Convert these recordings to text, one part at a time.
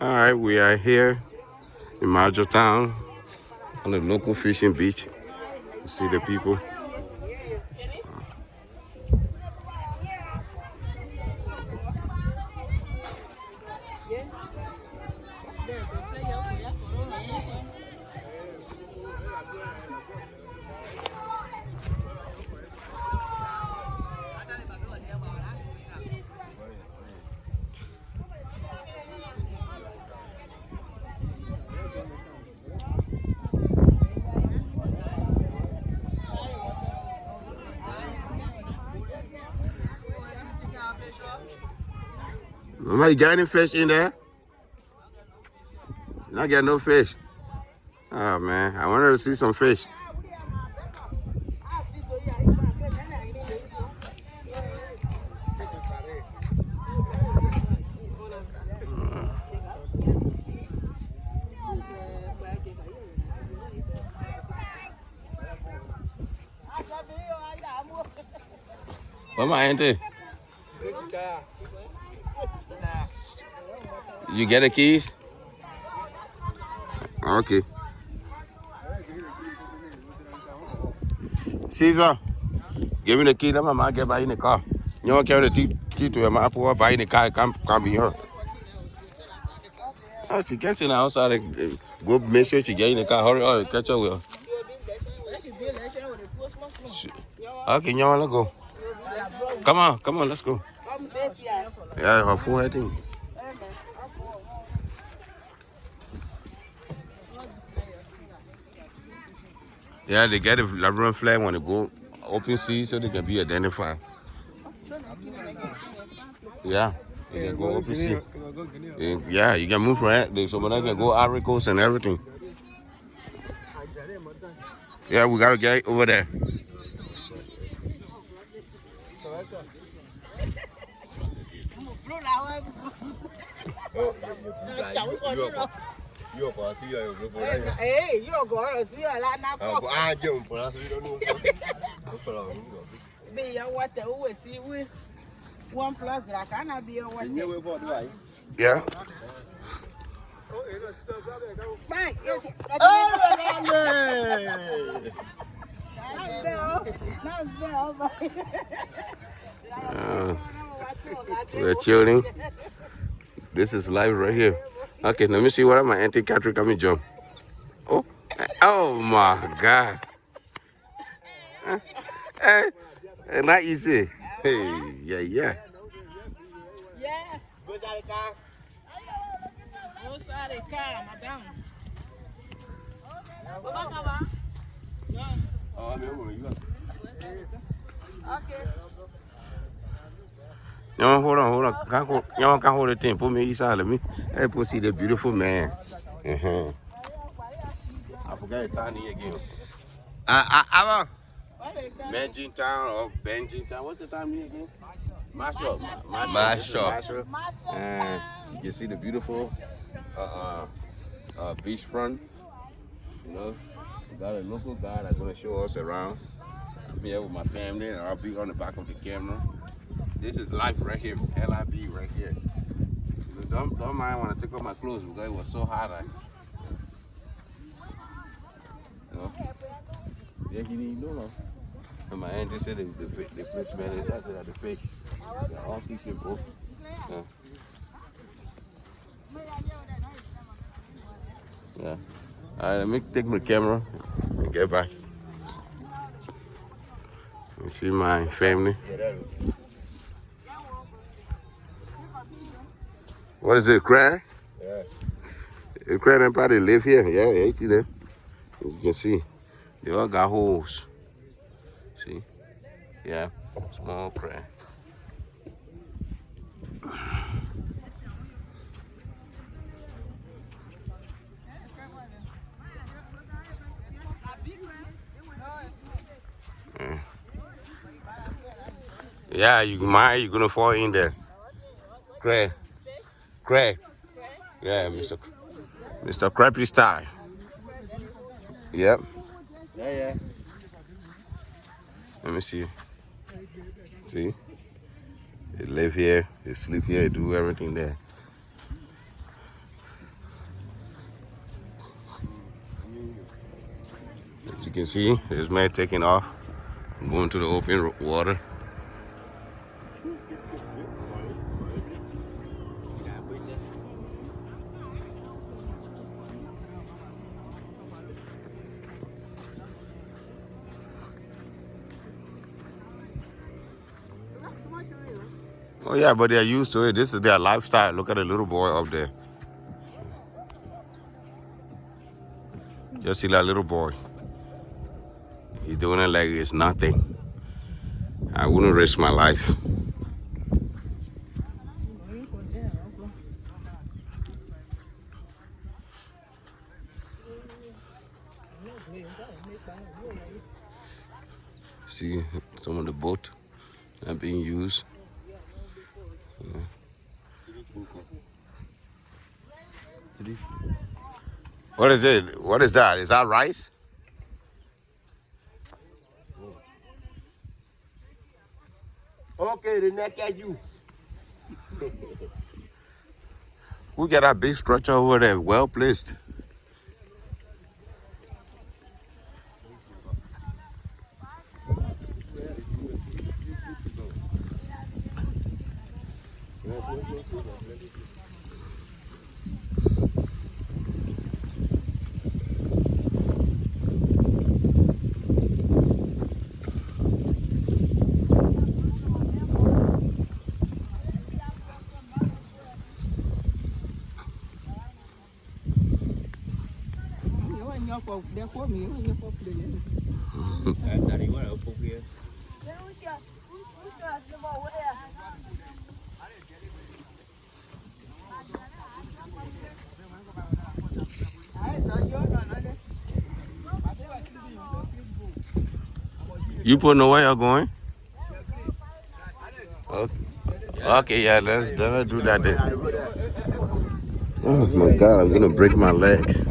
All right, we are here in Majo Town on the local fishing beach. You see the people. Mama, you got any fish in there? Not get no fish. Oh man, I wanted to see some fish. My auntie? You get the keys? Okay. Caesar, give me the key. Let my mom get by in the car. You don't carry the key to her mouth. Pull her by in the car. Can't, can't be her. Oh, ah, she gets in the outside. and, Go make sure she get in the car. Hurry up. Catch her with her. Okay, y'all, let's go. Come on, come on, let's go. Yeah, her head thing. Yeah, they get a Labrador flag when they go open sea so they can be identified. Yeah, they can go open sea. Yeah, you can move. So when I can go Ivory and everything. Yeah, we gotta get over there. Yo kwa si yo yo kwa ya. Eh, yo goro si yo la na ko. ah, je un kwa si yo no. Kwa la no. Be ya wata uwe si we. One plus la kana be ya wata. Nye we for do ai. Yeah. Fine. Uh, we're chilling. This is live right here. Okay, let me see what my auntie Catherine coming jump. Oh, oh my God. Eh, eh, eh, not easy. Hey, yeah, yeah. Yeah. Go side the car, madam. Baba kaba. Okay. No, hold on, hold on. Can't hold, y'all can't hold the thing. Put me inside. Let me. Hey, put see the beautiful man. Uh-huh. I forgot his time again. Uh, uh, is that? Benjin Town or Benjin Town. What's the time here again? Marshall. Marshall. Marshall. And you can see the beautiful uh, uh, uh, beachfront. You know, we got a local guy that's gonna show us around. I'm here with my family, and I'll be on the back of the camera. This is life right here, LIB right here. You don't, don't mind when I take off my clothes because it was so hot. I, you know, yeah, he didn't know. no. And my auntie said the, the, fi- the place man is out there, the fish. They're all fishing, bro. Yeah. Yeah. All right, let me take my camera and get back. You see my family. What is it, crab? Yeah. The probably live here. Yeah, yeah, you see them. You can see. They all got holes. See? Yeah, small crab. Yeah, you might you're gonna fall in there. Craig. Craig. Yeah, Mr. C Mr. Crappy Style. Yep. Yeah, yeah. Let me see. See? They live here, they sleep here, they do everything there. As you can see, there's man taking off. I'm going to the open water. Oh yeah, but they're used to it. This is their lifestyle. Look at the little boy up there. Just see that little boy. He's doing it like it's nothing. I wouldn't risk my life. See some of the boat are being used. What is it? What is that? Is that rice? Okay, the neck at you. We got that big structure over there, well placed. Để có miếng, để có miếng. Tại đi qua ở phố kia. You put know where you're going? Okay. okay, yeah, let's, let's do that then. Oh my God, I'm gonna break my leg.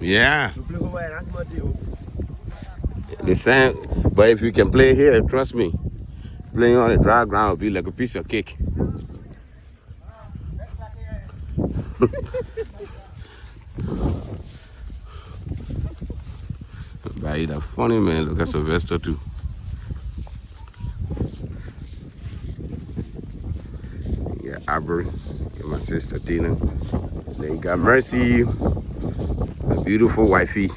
Yeah, the same. But if you can play here, trust me, playing on the dry ground will be like a piece of cake. But a funny man. Look at Sylvester too. Got Aubrey, my sister Tina. Then you got Mercy, beautiful wifey.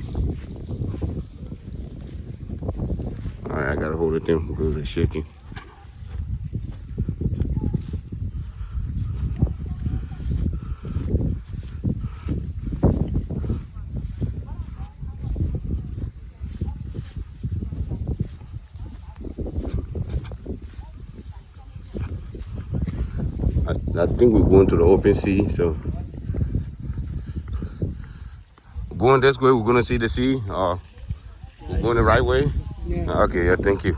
All right, I gotta hold it in because it's shaking. I think we're going to the open sea, so going this way, we're gonna see the sea. Or we're going the right way. Okay, yeah, thank you.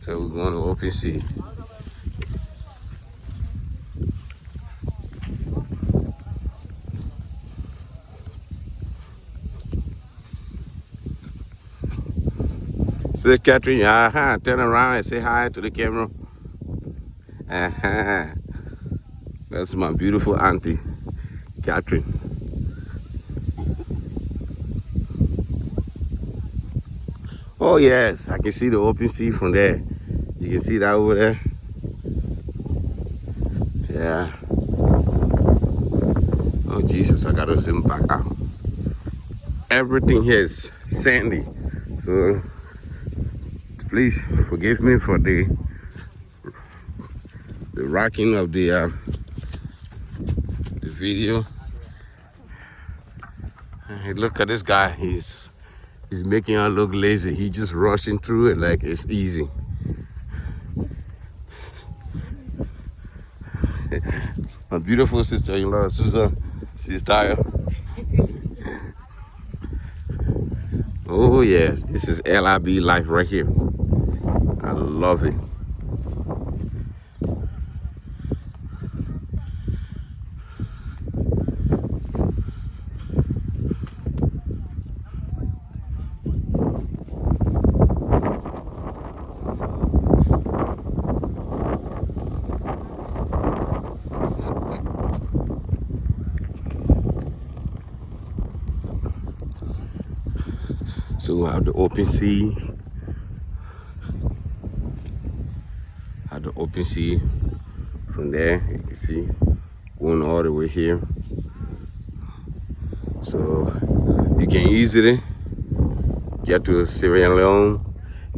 So we're going to open sea. Say, Catherine, uh-huh, turn around and say hi to the camera. Uh-huh. That's my beautiful auntie, Catherine. Oh yes, I can see the open sea from there. You can see that over there. Yeah. Oh Jesus, I gotta zoom back out. Everything here is sandy. So please forgive me for the the rocking of the uh, the video. Hey, look at this guy. He's he's making her look lazy. He just rushing through it like it's easy. My beautiful sister-in-law, Susan, she's tired. Oh yes, this is LIB life right here. I love it. Have the open sea. Have the open sea from there. You can see going all the way here. So you can easily get to Sierra Leone,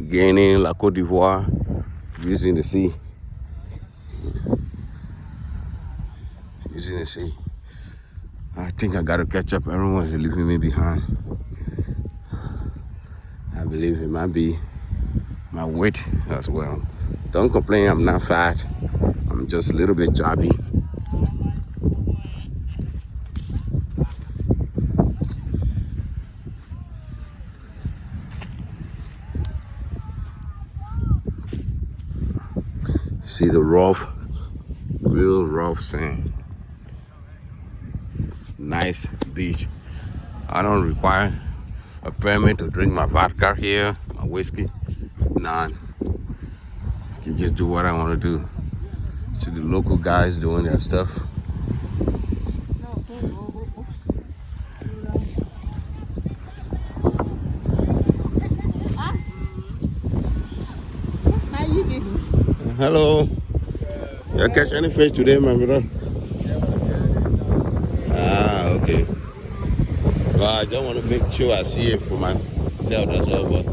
Guinea, La Cote d'Ivoire using the sea. Using the sea. I think I gotta catch up. Everyone's leaving me behind. I believe it might be my weight as well. Don't complain, I'm not fat. I'm just a little bit chubby. See the rough, real rough sand. Nice beach. I don't require a permit to drink my vodka here, my whiskey. None. I can just do what I want to do. See the local guys doing their stuff. How you doing? Hello. You catch any fish today, my brother? Ah, okay. Well, I just want to make sure I see it for myself, that's all. But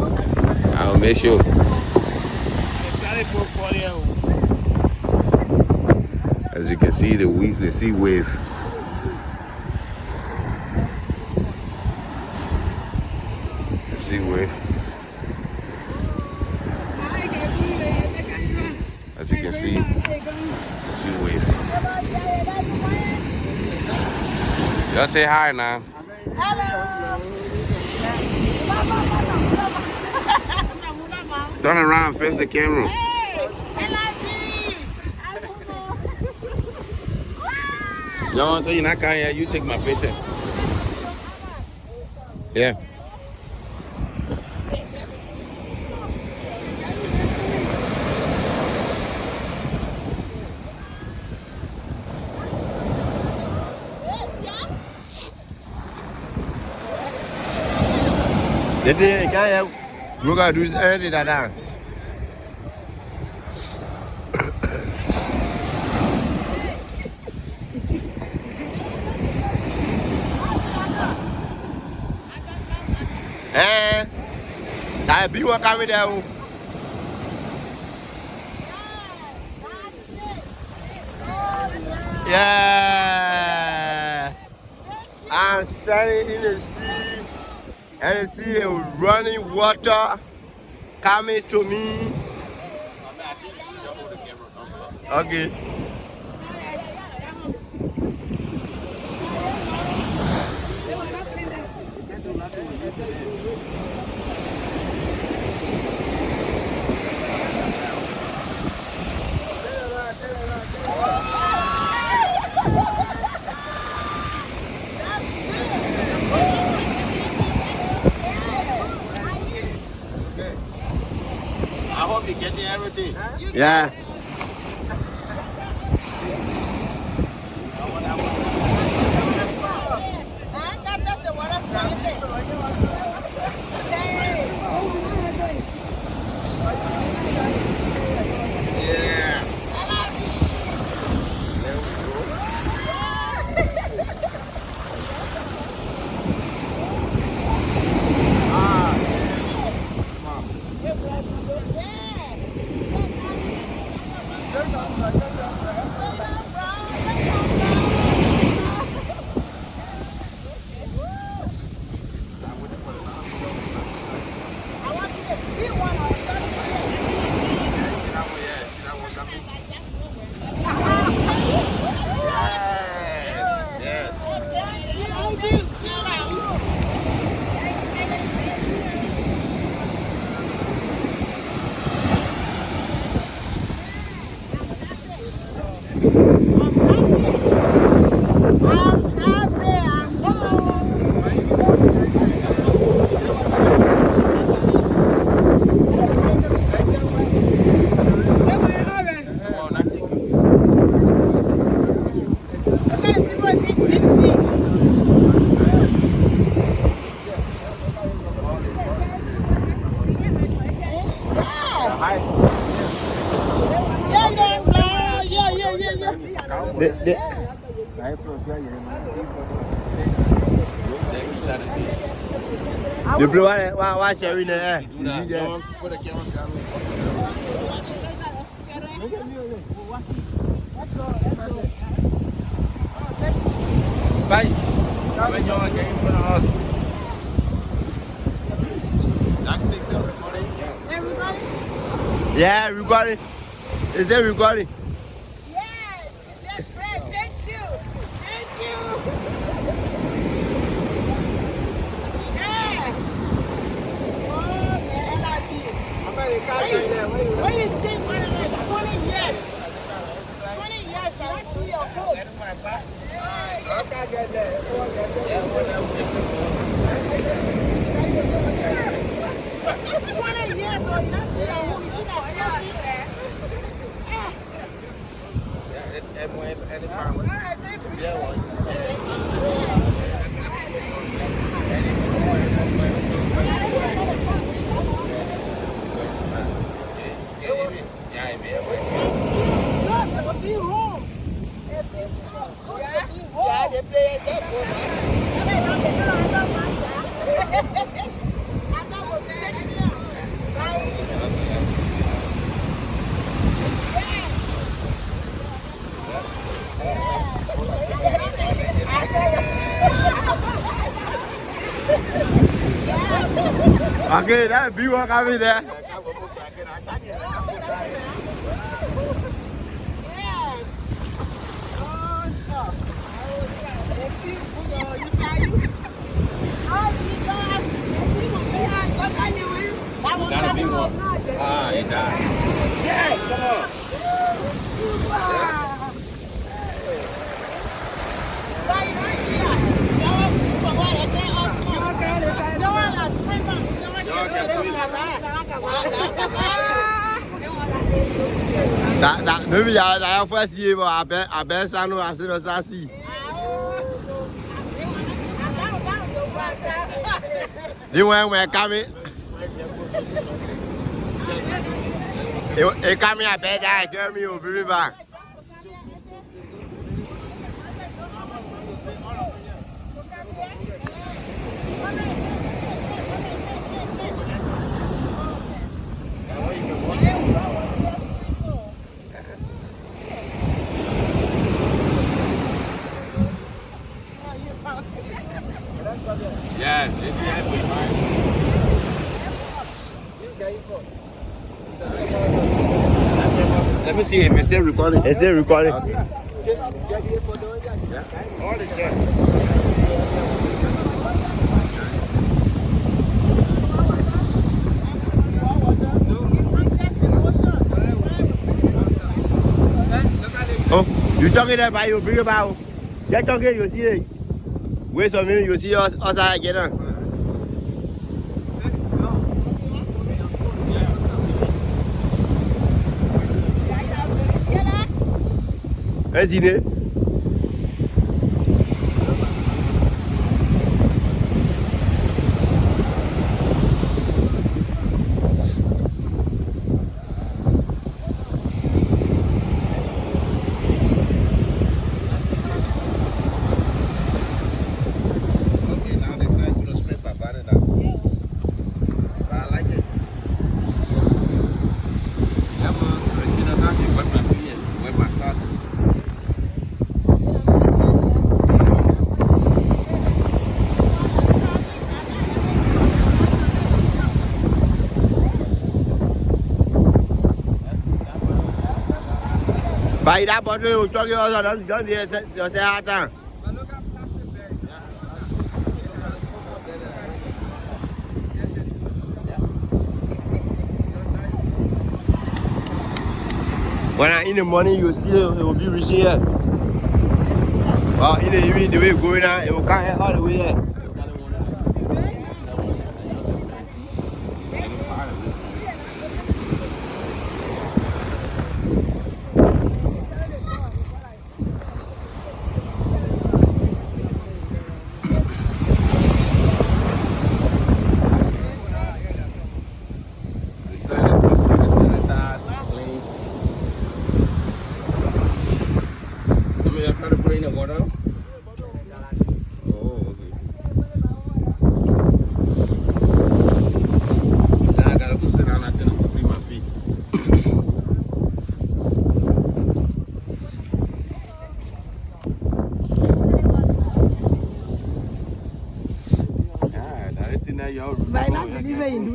okay. I'll make sure. As you can see, the the sea wave. The sea wave. As you can see, the sea wave. Just say hi now. Turn around, face the camera. No, so you're not coming here. You take my picture. Yeah. Jadi kaya Buka du eh di dadang. Eh, dah biwa kami. Yeah. I'm standing in the and see is running water coming to me. Okay. I hope you get everything. Yeah. De, de... The blue one, why, why shall we do that? Bye. When y'all for us. Everybody? Yeah, there? No, but be home. Yeah, Gotta be one. Ah, it died. Yes, come on. That that maybe first year, I I the sassy. They went when coming. It it coming I bet that tell me will be back. Yeah, it Let me see him. Is still recording? Is it recording? All is there. Oh, you talking by you bring about. Get talking, you see it. Wait some minute, you see us outside again. huh? Hey, Zine. Okay, now they say to the split by banana. But I like it. Yeah, man. You know, now you wet my feet and wet my socks. Don't you say you say out. When I in the morning, you see it will be reaching here. Well, in the evening, the way going out, it will come here all the way here. The sun is good. The sun is hot. It's clean. Some of y'all trying to put it in the water? Oh, okay. now, y'all. By not believing